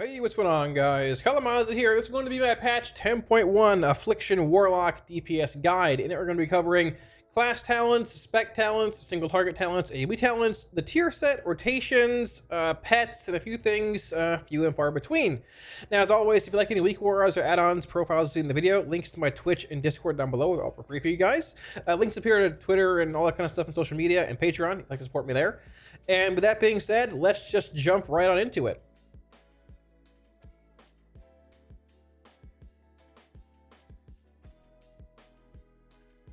Hey, what's going on, guys? Kalamazi here. This is going to be my patch 10.1 Affliction Warlock DPS guide. It, we're going to be covering class talents, spec talents, single target talents, AoE talents, the tier set, rotations, uh, pets, and a few things, uh, few and far between. Now, as always, if you like any weak auras or add-ons, profiles in the video, links to my Twitch and Discord down below are all for free for you guys. Uh, links appear to Twitter and all that kind of stuff on social media and Patreon. If you'd like to support me there. And with that being said, let's just jump right on into it.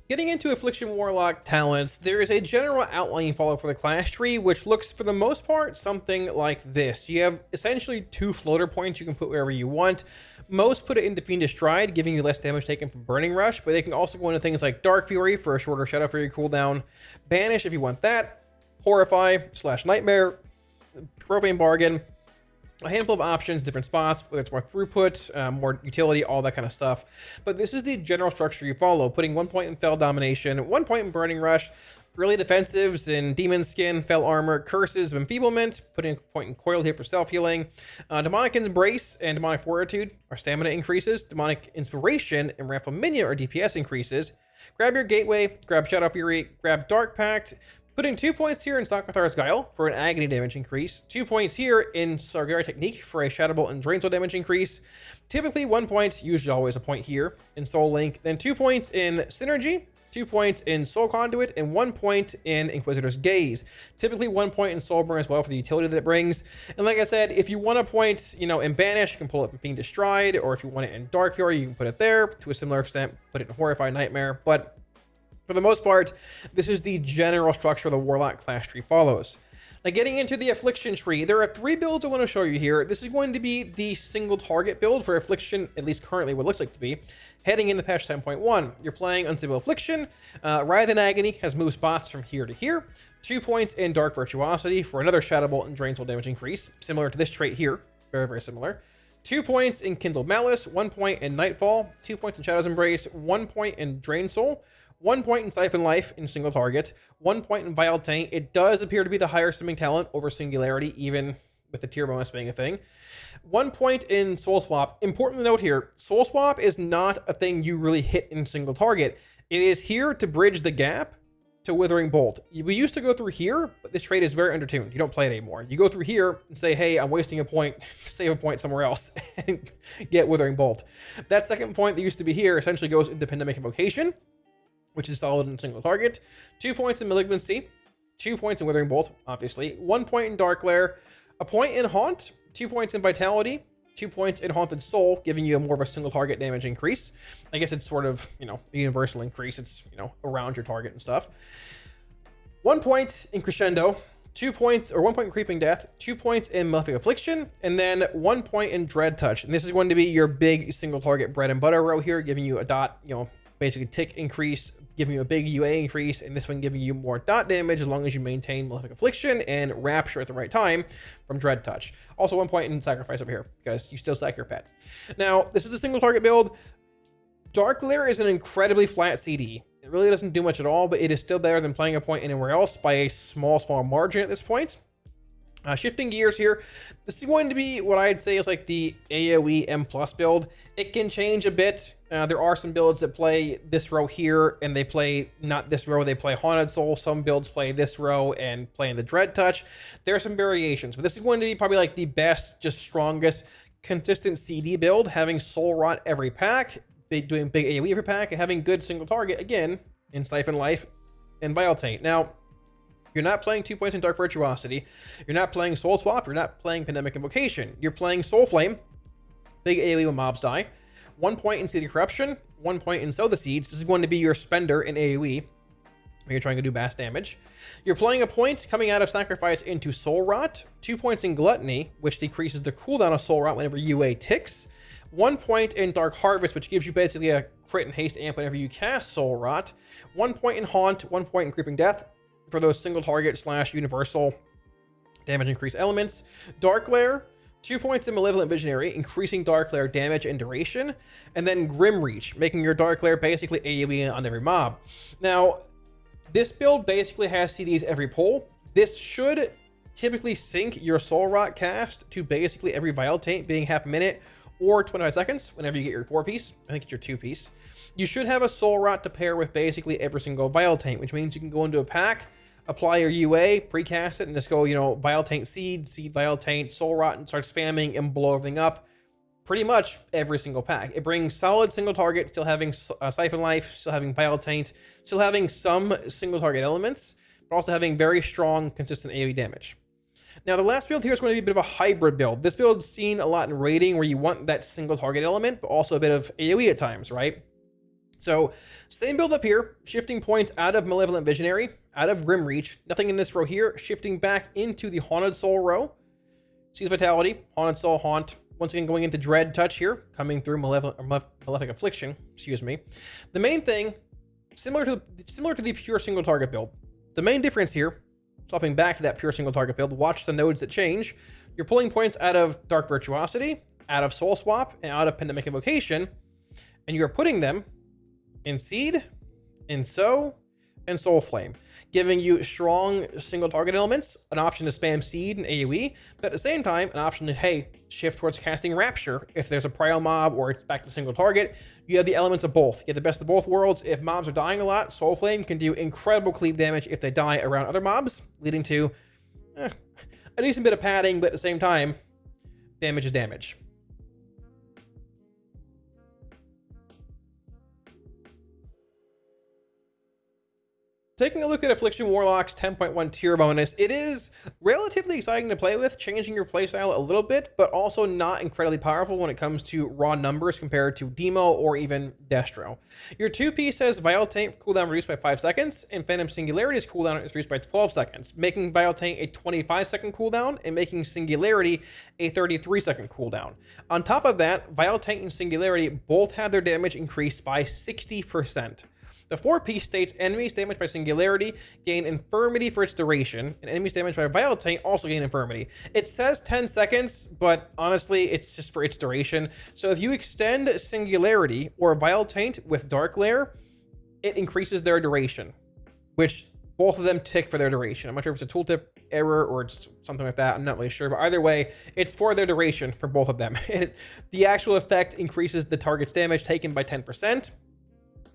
Getting into Affliction Warlock talents, there is a general outline you follow for the class tree, which looks for the most part something like this. You have essentially two floater points you can put wherever you want. Most put it into Fiendish Stride, giving you less damage taken from Burning Rush, but they can also go into things like Dark Fury for a shorter Shadow Fury cooldown, Banish if you want that, Horrify slash Nightmare, Profane Bargain, a handful of options, different spots, whether it's more throughput, uh, more utility, all that kind of stuff. But this is the general structure you follow, putting one point in Fel Domination, one point in Burning Rush, early defensives in Demon Skin, Fel Armor, Curses of Enfeeblement, putting a point in Coil here for self-healing. Uh, Demonic Embrace and Demonic Fortitude our stamina increases. Demonic Inspiration and Minion are DPS increases. Grab your Gateway, grab Shadow Fury, grab Dark Pact, Putting two points here in Socrethar's Guile for an agony damage increase, two points here in Sargerei Technique for a Shadow Bolt and Soul damage increase, typically one point, usually always a point here in Soul Link, then two points in Synergy, two points in Soul Conduit, and one point in Inquisitor's Gaze. Typically one point in Soul Burn as well for the utility that it brings. And like I said, if you want a point, you know, in Banish, you can pull it in Fiendish Stride, or if you want it in Dark Fury, you can put it there. To a similar extent, put it in Horrify Nightmare. But for the most part, this is the general structure the Warlock class tree follows. Now getting into the Affliction tree, there are three builds I want to show you here. This is going to be the single target build for Affliction, at least currently what it looks like to be, heading into patch 10.1. You're playing Unstable Affliction, uh, Writhe in Agony has moved spots from here to here, two points in Dark Virtuosity for another Shadow Bolt and Drain Soul damage increase, similar to this trait here, very, very similar. Two points in Kindled Malice, one point in Nightfall, two points in Shadow's Embrace, one point in Drain Soul, one point in Siphon Life in single target, one point in Vile Taint. It does appear to be the higher swimming talent over Singularity, even with the tier bonus being a thing. One point in Soul Swap. Important note here, Soul Swap is not a thing you really hit in single target. It is here to bridge the gap to Withering Bolt. We used to go through here, but this trade is very undertuned. You don't play it anymore. You go through here and say, hey, I'm wasting a point, save a point somewhere else, and get Withering Bolt. That second point that used to be here essentially goes into Pandemic Invocation, which is solid in single target. Two points in Malignancy, two points in Withering Bolt, obviously, one point in Dark Glare, a point in Haunt, two points in Vitality, two points in Haunted Soul, giving you a more of a single target damage increase. I guess it's sort of, you know, a universal increase. It's, you know, around your target and stuff. One point in Crescendo, two points, or one point in Creeping Death, two points in Malefic Affliction, and then one point in Dread Touch. And this is going to be your big single target bread and butter row here, giving you a dot, you know, basically tick increase giving you a big UA increase, and this one giving you more dot damage as long as you maintain Malefic Affliction and Rapture at the right time from Dread Touch. Also, one point in Sacrifice over here, because you still sack your pet. Now, this is a single target build. Dark Glare is an incredibly flat CD. It really doesn't do much at all, but it is still better than playing a point anywhere else by a small, small margin at this point. Uh, shifting gears here, this is going to be what I'd say is like the AoE M plus build. It can change a bit. Uh, there are some builds that play this row here and they play not this row, they play Haunted Soul. Some builds play this row and play in the Dread Touch. There are some variations, but this is going to be probably like the best, just strongest, consistent CD build, having Soul Rot every pack, big, doing big AoE every pack, and having good single target, again, in Siphon Life and Vile Taint. Now, you're not playing two points in Dark Virtuosity. You're not playing Soul Swap. You're not playing Pandemic Invocation. You're playing Soul Flame. Big AoE when mobs die. One point in Seed Corruption. One point in Sow the Seeds. This is going to be your spender in AoE. When you're trying to do mass damage. You're playing a point coming out of Sacrifice into Soul Rot. Two points in Gluttony, which decreases the cooldown of Soul Rot whenever UA ticks. One point in Dark Harvest, which gives you basically a crit and haste amp whenever you cast Soul Rot. One point in Haunt, one point in Creeping Death, for those single target slash universal damage increase elements. Dark Glare, two points in Malevolent Visionary, increasing Dark Glare damage and duration. And then Grim Reach, making your Dark Glare basically AoE on every mob. Now, this build basically has CDs every pull. This should typically sync your Soul Rot cast to basically every Vile Taint being half a minute or 25 seconds whenever you get your four piece. I think it's your two piece. You should have a Soul Rot to pair with basically every single Vile Taint, which means you can go into a pack, apply your UA, precast it, and just go, you know, Vile Taint Seed, Seed Vile Taint, Soul Rot, and start spamming and blow everything up pretty much every single pack. It brings solid single target, still having uh, Siphon Life, still having Vile Taint, still having some single target elements, but also having very strong, consistent AoE damage. Now, the last build here is going to be a bit of a hybrid build. This build's seen a lot in raiding where you want that single target element, but also a bit of AoE at times, right? So, same build up here, shifting points out of Malevolent Visionary, out of Grim Reach, nothing in this row here, shifting back into the Haunted Soul row. Seize Vitality, Haunted Soul, Haunt, once again, going into Dread Touch here, coming through Malefic, Malefic Affliction, excuse me. The main thing, similar to similar to the pure single target build, the main difference here, swapping back to that pure single target build, watch the nodes that change. You're pulling points out of Dark Virtuosity, out of Soul Swap, and out of Pandemic Invocation, and you're putting them in Seed, in Sow, and Soul Flame giving you strong single target elements, an option to spam seed and AoE, but at the same time, an option to, hey, shift towards casting Rapture if there's a prio mob or it's back to single target. You have the elements of both. You get the best of both worlds. If mobs are dying a lot, Soul Flame can do incredible cleave damage if they die around other mobs, leading to eh, a decent bit of padding, but at the same time, damage is damage. Taking a look at Affliction Warlock's 10.1 tier bonus, it is relatively exciting to play with, changing your playstyle a little bit, but also not incredibly powerful when it comes to raw numbers compared to Demo or even Destro. Your 2-piece has Vile Taint cooldown reduced by 5 seconds, and Phantom Singularity's cooldown is reduced by 12 seconds, making Vile Taint a 25 second cooldown and making Singularity a 33 second cooldown. On top of that, Vile Taint and Singularity both have their damage increased by 60%. The four piece states enemies damaged by Singularity gain Infirmity for its duration, and enemies damaged by Vile Taint also gain Infirmity. It says 10 seconds, but honestly, it's just for its duration. So if you extend Singularity or Vile Taint with Dark Glare, it increases their duration, which both of them tick for their duration. I'm not sure if it's a tooltip error or it's something like that. I'm not really sure, but either way, it's for their duration for both of them. the actual effect increases the target's damage taken by 10%,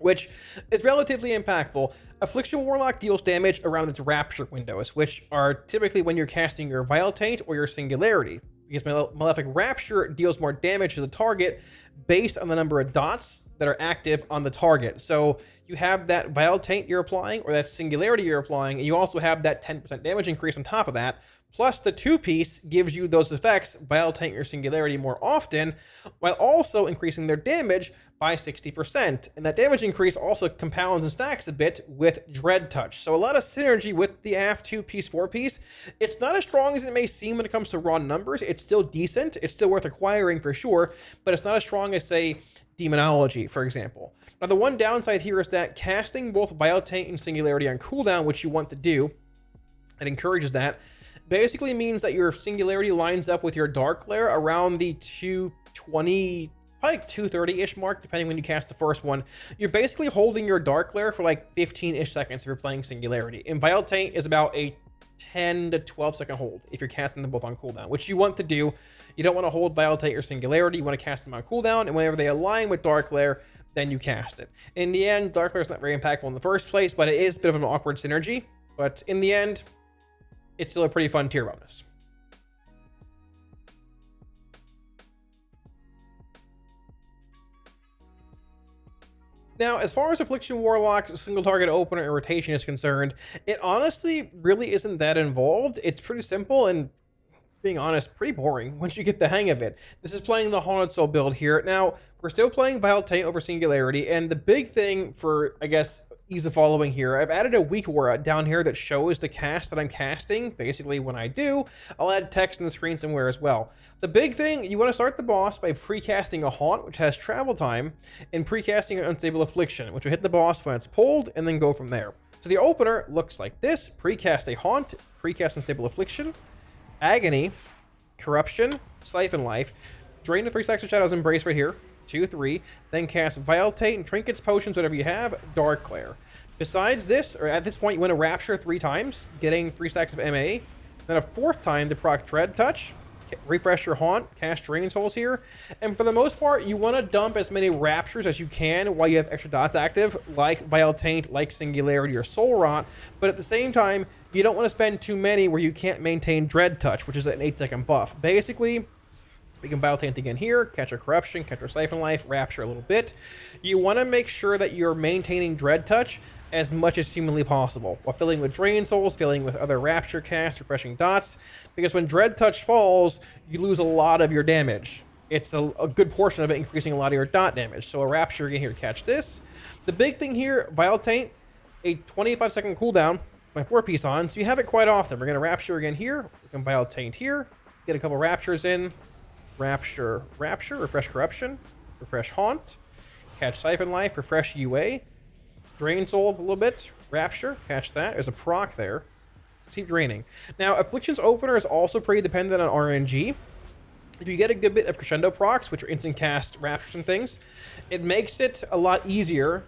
which is relatively impactful. Affliction Warlock deals damage around its Rapture windows, which are typically when you're casting your Vile Taint or your Singularity, because Malefic Rapture deals more damage to the target based on the number of dots that are active on the target. So you have that Vile Taint you're applying or that Singularity you're applying, and you also have that 10% damage increase on top of that, Plus, the two-piece gives you those effects, Vile Taint your Singularity more often, while also increasing their damage by 60%. And that damage increase also compounds and stacks a bit with Dread Touch. So a lot of synergy with the AF 2 piece 4 piece. It's not as strong as it may seem when it comes to raw numbers. It's still decent. It's still worth acquiring for sure, but it's not as strong as, say, Demonology, for example. Now, the one downside here is that casting both Vile Taint and Singularity on cooldown, which you want to do, it encourages that, basically means that your Singularity lines up with your Dark Glare around the 220 probably like 230-ish mark, depending when you cast the first one. You're basically holding your Dark Glare for like 15-ish seconds if you're playing Singularity. And Vile Taint is about a 10 to 12 second hold if you're casting them both on cooldown, which you want to do. You don't want to hold Vile Taint or Singularity. You want to cast them on cooldown, and whenever they align with Dark Glare, then you cast it. In the end, Dark Lair is not very impactful in the first place, but it is a bit of an awkward synergy. But in the end, it's still a pretty fun tier bonus. Now, as far as Affliction Warlock's single target opener and rotation is concerned, it honestly really isn't that involved. It's pretty simple and being honest, pretty boring once you get the hang of it. This is playing the Haunted Soul build here. Now, we're still playing Vile Taint over Singularity, and the big thing for, I guess, the following here, I've added a weak aura uh, down here that shows the cast that I'm casting. Basically, when I do, I'll add text in the screen somewhere as well. The big thing, you want to start the boss by precasting a Haunt, which has travel time, and precasting an Unstable Affliction, which will hit the boss when it's pulled, and then go from there. So the opener looks like this. Precast a Haunt, precast Unstable Affliction, Agony, Corruption, Siphon Life, drain the three stacks of Shadows Embrace right here, two, three, then cast Taint and Trinkets, Potions, whatever you have, Dark Glare. Besides this, or at this point, you want to Rapture three times, getting three stacks of MA, Then a fourth time the proc Dread Touch, refresh your haunt, cast Drain Souls here, and for the most part, you want to dump as many Raptures as you can while you have extra dots active, like Vile Taint, like Singularity or Soul Rot, but at the same time, you don't want to spend too many where you can't maintain Dread Touch, which is an 8 second buff. Basically, we can Taint again here, catch a Corruption, catch a Siphon Life, Rapture a little bit. You want to make sure that you're maintaining Dread Touch as much as humanly possible, while filling with Drain Souls, filling with other Rapture casts, refreshing dots, because when Dread Touch falls, you lose a lot of your damage. It's a, a good portion of it increasing a lot of your dot damage. So a Rapture again here to catch this. The big thing here, Vile Taint, a 25 second cooldown, my four piece on, so you have it quite often. We're going to Rapture again here, we can Vile Taint here, get a couple Raptures in, Rapture, Rapture, Refresh Corruption, Refresh Haunt, catch Siphon Life, Refresh UA, Drain Soul a little bit. Rapture, catch that. There's a proc there. Keep draining. Now, Affliction's opener is also pretty dependent on RNG. If you get a good bit of Crescendo procs, which are instant cast Raptures and things, it makes it a lot easier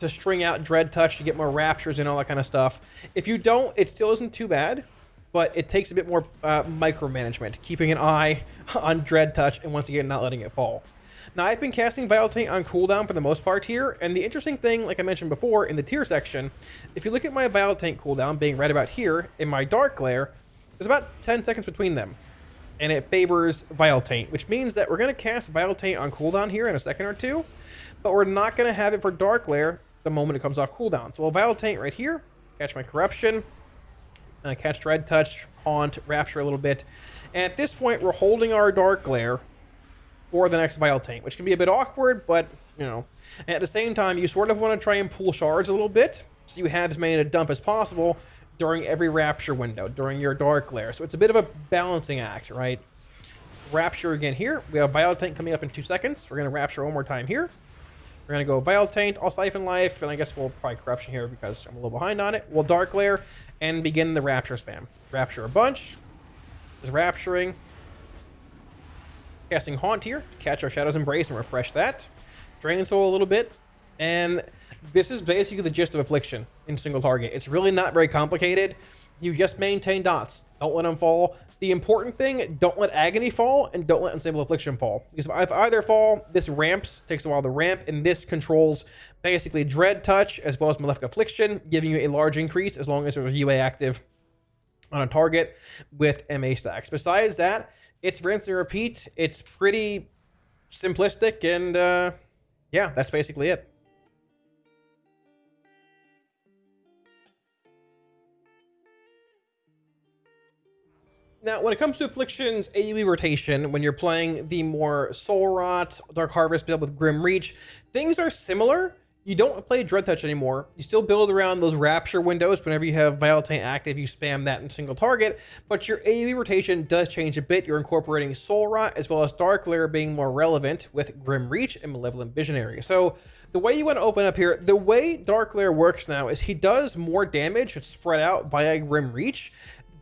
to string out Dread Touch to get more Raptures and all that kind of stuff. If you don't, it still isn't too bad, but it takes a bit more uh, micromanagement, keeping an eye on Dread Touch and once again not letting it fall. Now, I've been casting Vile Taint on cooldown for the most part here, and the interesting thing, like I mentioned before, in the tier section, if you look at my Vile Taint cooldown being right about here, in my Dark Glare, there's about 10 seconds between them. And it favors Vile Taint, which means that we're going to cast Vile Taint on cooldown here in a second or two, but we're not going to have it for Dark Glare the moment it comes off cooldown. So we'll Vile Taint right here, catch my Corruption, uh, catch Dread Touch, Haunt, Rapture a little bit. And at this point, we're holding our Dark Glare for the next Vile Taint, which can be a bit awkward, but, you know. at the same time, you sort of want to try and pull shards a little bit, so you have as many to dump as possible during every Rapture window, during your Dark Glare. So it's a bit of a balancing act, right? Rapture again here. We have Vile Taint coming up in two seconds. We're going to Rapture one more time here. We're to go Vile Taint, all Siphon Life, and I guess we'll probably Corruption here because I'm a little behind on it. We'll Dark Glare and begin the Rapture spam. Rapture a bunch. Is Rapturing. Casting Haunt here, catch our Shadow's Embrace and refresh that. Drain Soul a little bit. And this is basically the gist of Affliction in single target. It's really not very complicated. You just maintain dots. Don't let them fall. The important thing, don't let Agony fall and don't let Unstable Affliction fall. Because if either fall, this ramps, takes a while to ramp, and this controls basically Dread Touch as well as Malefic Affliction, giving you a large increase as long as there's a UA active on a target with MA stacks. Besides that, it's rinse and repeat. It's pretty simplistic, and uh, yeah, that's basically it. Now, when it comes to Affliction's AoE rotation, when you're playing the more Soul Rot, Dark Harvest build with Grim Reach, things are similar, you don't play Dread Touch anymore. You still build around those Rapture windows. Whenever you have Vile Taint active, you spam that in single target. But your AoE rotation does change a bit. You're incorporating Soul Rot as well as Dark Glare being more relevant with Grim Reach and Malevolent Visionary. So the way you want to open up here, the way Dark Glare works now is he does more damage. It's spread out via Grim Reach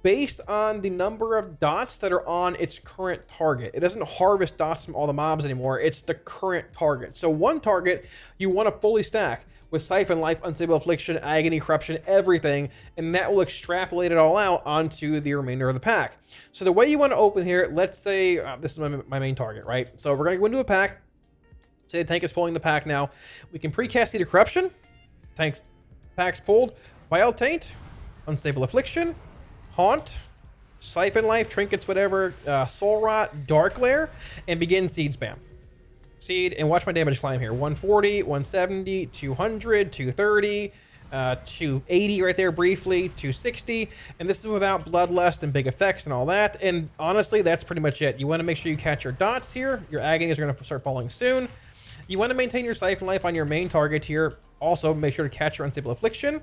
based on the number of dots that are on its current target. It doesn't harvest dots from all the mobs anymore. It's the current target. So one target you want to fully stack with Siphon Life, Unstable Affliction, Agony, Corruption, everything, and that will extrapolate it all out onto the remainder of the pack. So the way you want to open here, let's say uh, this is my, my main target, right? So we're going to go into a pack. Say the tank is pulling the pack now. We can precast of Corruption. Tank pack's pulled. Vile Taint, Unstable Affliction, Haunt, Siphon Life, Trinkets, whatever, uh, Soul Rot, Dark Glare, and begin Seed Spam. Seed, and watch my damage climb here. 140, 170, 200, 230, uh, 280 right there briefly, 260, and this is without Bloodlust and big effects and all that, and honestly, that's pretty much it. You want to make sure you catch your dots here. Your agonies are going to start falling soon. You want to maintain your Siphon Life on your main target here. Also, make sure to catch your Unstable Affliction.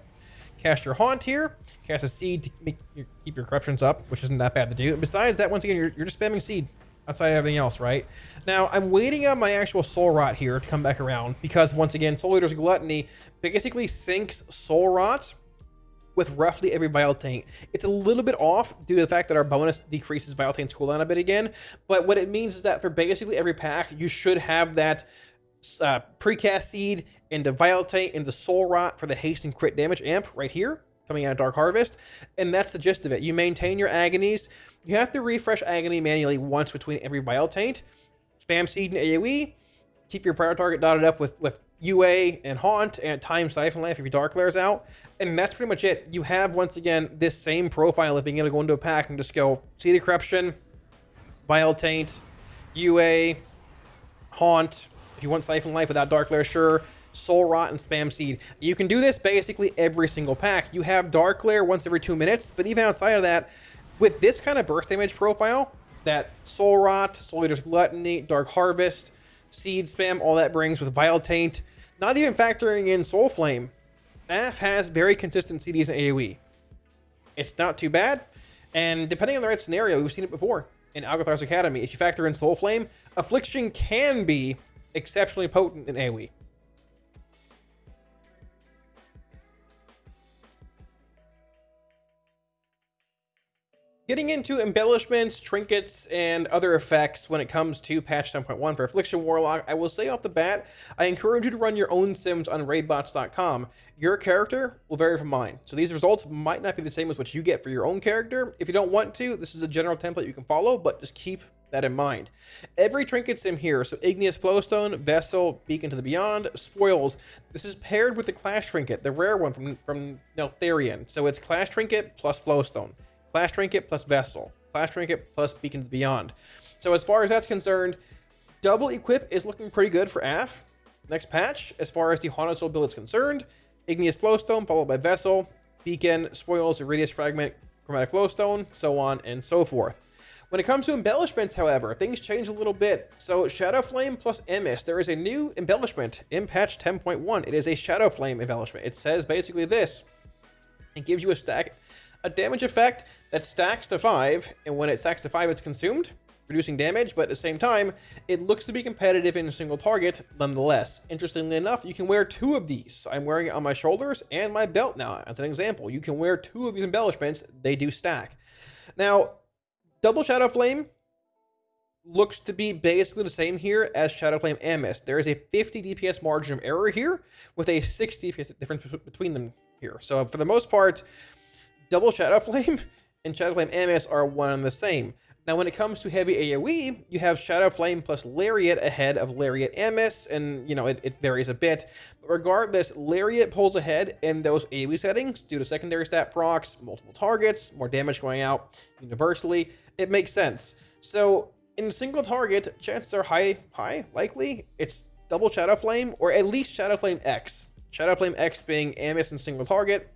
Cast your Haunt here. Cast a Seed to make your, keep your corruptions up, which isn't that bad to do. And besides that, once again, you're, you're just spamming Seed outside of everything else, right? Now, I'm waiting on my actual Soul Rot here to come back around because, once again, Soul Eater's Gluttony basically sinks Soul Rot with roughly every Vile Taint. It's a little bit off due to the fact that our bonus decreases Vile Taint's cooldown a bit again, but what it means is that for basically every pack, you should have that uh, precast seed into Taint into Soul Rot for the haste and crit damage amp right here coming out of Dark Harvest, and that's the gist of it. You maintain your agonies. You have to refresh agony manually once between every Vile Taint. Spam Seed and AoE. Keep your prior target dotted up with, with UA and Haunt and Time Siphon Life if your Dark Glare's out. And that's pretty much it. You have, once again, this same profile of being able to go into a pack and just go Seed Corruption, Vile Taint, UA, Haunt. If you want Siphon Life without Dark Glare, sure. Soul Rot and Spam Seed. You can do this basically every single pack. You have Dark Glare once every two minutes, but even outside of that, with this kind of burst damage profile, that Soul Rot, Soul Eater's Gluttony, Dark Harvest, Seed Spam, all that brings with Vile Taint, not even factoring in Soul Flame, AF has very consistent CDs and AoE. It's not too bad, and depending on the right scenario, we've seen it before in Algeth'ar's Academy. If you factor in Soul Flame, Affliction can be exceptionally potent in AoE. Getting into embellishments, trinkets, and other effects when it comes to patch 10.1 for Affliction Warlock, I will say off the bat, I encourage you to run your own sims on raidbots.com. Your character will vary from mine, so these results might not be the same as what you get for your own character. If you don't want to, this is a general template you can follow, but just keep that in mind. Every trinket sim here, so Igneous Flowstone, Vessel, Beacon to the Beyond, Spoils, this is paired with the Clash Trinket, the rare one from, from Neltharion. So it's Clash Trinket plus Flowstone. Clash Trinket plus Vessel. Clash Trinket plus Beacon to the Beyond. So as far as that's concerned, double equip is looking pretty good for AF. Next patch, as far as the Haunted Soul build is concerned, Igneous Flowstone followed by Vessel, Beacon, Spoils, Radius Fragment, Chromatic Flowstone, so on and so forth. When it comes to embellishments, however, things change a little bit. So Shadow Flame plus Emis, there is a new embellishment in patch 10.1. It is a Shadow Flame embellishment. It says basically this. It gives you a stack, a damage effect that stacks to 5, and when it stacks to 5, it's consumed, reducing damage, but at the same time, it looks to be competitive in a single target nonetheless. Interestingly enough, you can wear two of these. I'm wearing it on my shoulders and my belt now, as an example. You can wear two of these embellishments, they do stack. Now, Double Shadow Flame looks to be basically the same here as Shadow Flame Emis. There is a 50 DPS margin of error here, with a 60 DPS difference between them here. So for the most part, Double Shadow Flame and Shadow Flame Emis are one and the same. Now, when it comes to heavy AoE, you have Shadow Flame plus Lariat ahead of Lariat Emis, and, you know, it, it, varies a bit. But regardless, Lariat pulls ahead in those AoE settings due to secondary stat procs, multiple targets, more damage going out universally. It makes sense. So, in single target, chances are high, high, likely, it's double Shadow Flame, or at least Shadow Flame X. Shadow Flame X being Emis and single target,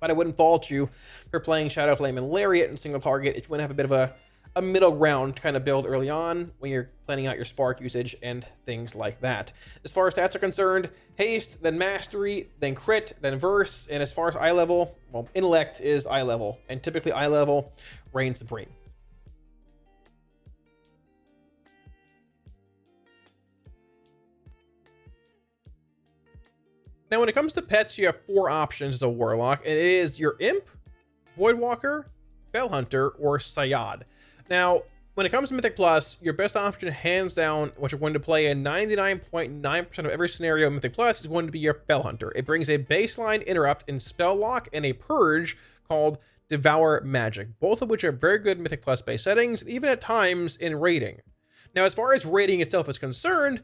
but I wouldn't fault you for playing Shadow Flame and Lariat in single target want to have a bit of a, a middle ground kind of build early on when you're planning out your spark usage and things like that. As far as stats are concerned, haste, then mastery, then crit, then verse, and as far as eye level, well, intellect is eye level, and typically eye level reigns supreme. Now, when it comes to pets, you have four options as a warlock. And it is your imp, voidwalker, fel hunter, or Sayaad. Now, when it comes to Mythic Plus, your best option, hands down, what you're going to play in 99.9% .9 of every scenario in Mythic Plus is going to be your Fel Hunter. It brings a baseline interrupt in Spell Lock and a Purge called Devour Magic, both of which are very good Mythic Plus based settings, even at times in raiding. Now, as far as raiding itself is concerned,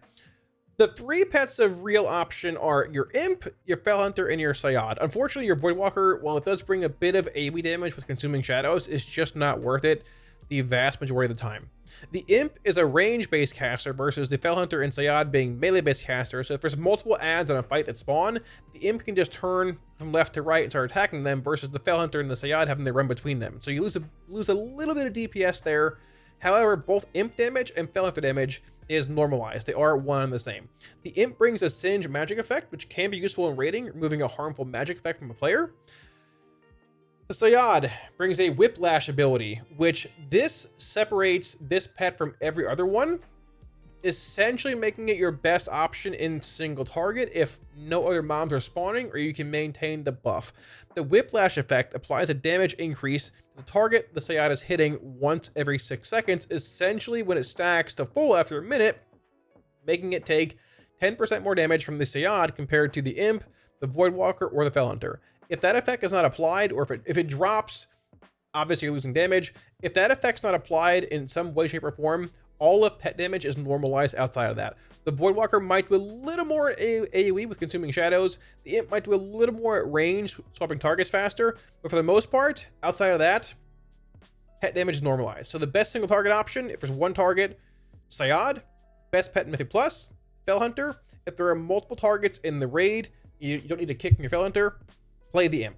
the three pets of real option are your Imp, your Fel Hunter, and your Sayaad. Unfortunately, your Voidwalker, while it does bring a bit of AoE damage with Consuming Shadows, is just not worth it the vast majority of the time. The Imp is a range-based caster versus the Fel Hunter and Sayaad being melee-based casters, so if there's multiple ads on a fight that spawn, the Imp can just turn from left to right and start attacking them versus the Fel Hunter and the Sayaad having to run between them. So you lose a, lose a little bit of DPS there. However, both Imp damage and Fel Hunter damage is normalized. They are one and the same. The Imp brings a Singe magic effect, which can be useful in raiding, removing a harmful magic effect from a player. The Sayaad brings a Whiplash ability, which this separates this pet from every other one, essentially making it your best option in single target if no other mobs are spawning or you can maintain the buff. The Whiplash effect applies a damage increase the target the Sayaad is hitting once every 6 seconds, essentially when it stacks to full after a minute, making it take 10% more damage from the Sayaad compared to the Imp, the Voidwalker, or the Fel Hunter. if that effect is not applied, or if it, if it drops, obviously you're losing damage. If that effect's not applied in some way, shape, or form, all of pet damage is normalized outside of that. The Voidwalker might do a little more AoE with Consuming Shadows. The Imp might do a little more range, swapping targets faster. But for the most part, outside of that, pet damage is normalized. So the best single target option, if there's one target, Sayaad. Best pet in Mythic Plus, Fel Hunter. If there are multiple targets in the raid, you, you don't need to kick your Fel Hunter, play the Imp.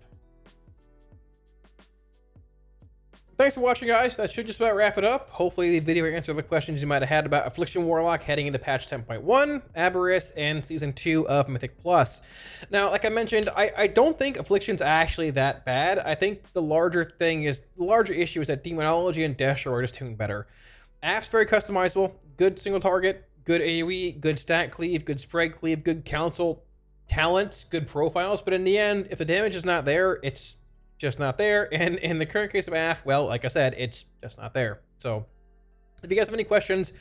Thanks for watching, guys. That should just about wrap it up. Hopefully, the video answered the questions you might have had about Affliction Warlock heading into patch 10.1, Aberrus, and Season 2 of Mythic Plus. Now, like I mentioned, I, I don't think Affliction's actually that bad. I think the larger thing is, the larger issue is that Demonology and Destro are just doing better. App's very customizable, good single target, good AoE, good stat cleave, good spread cleave, good council talents, good profiles, but in the end, if the damage is not there, it's just not there. And in the current case of AF, well, like I said, it's just not there. So if you guys have any questions,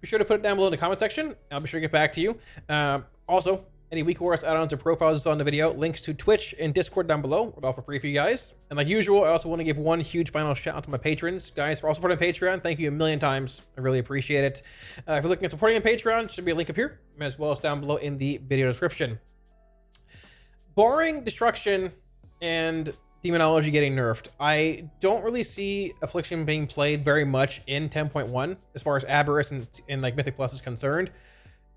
be sure to put it down below in the comment section. I'll be sure to get back to you. Um, also, any weak auras add-ons or profiles on the video, links to Twitch and Discord down below. We're all for free for you guys. And like usual, I also want to give one huge final shout out to my patrons. Guys, for all supporting Patreon, thank you a million times. I really appreciate it. Uh, if you're looking at supporting on Patreon, should be a link up here, as well as down below in the video description. Barring destruction and demonology getting nerfed. I don't really see Affliction being played very much in 10.1 as far as Aberrus and, and like Mythic Plus is concerned.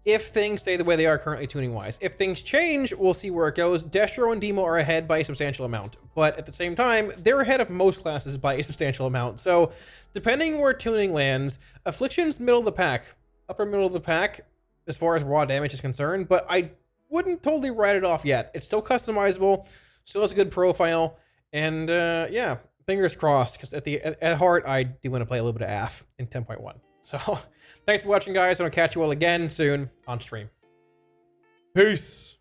If things stay the way they are currently tuning wise. If things change, we'll see where it goes. Destro and Demo are ahead by a substantial amount, but at the same time, they're ahead of most classes by a substantial amount. So depending where tuning lands, Affliction's middle of the pack, upper middle of the pack as far as raw damage is concerned, but I wouldn't totally write it off yet. It's still customizable, still has a good profile. And uh, yeah, fingers crossed, because at the at, at, heart, I do want to play a little bit of AF in 10.1. So thanks for watching, guys, and I'll catch you all again soon on stream. Peace.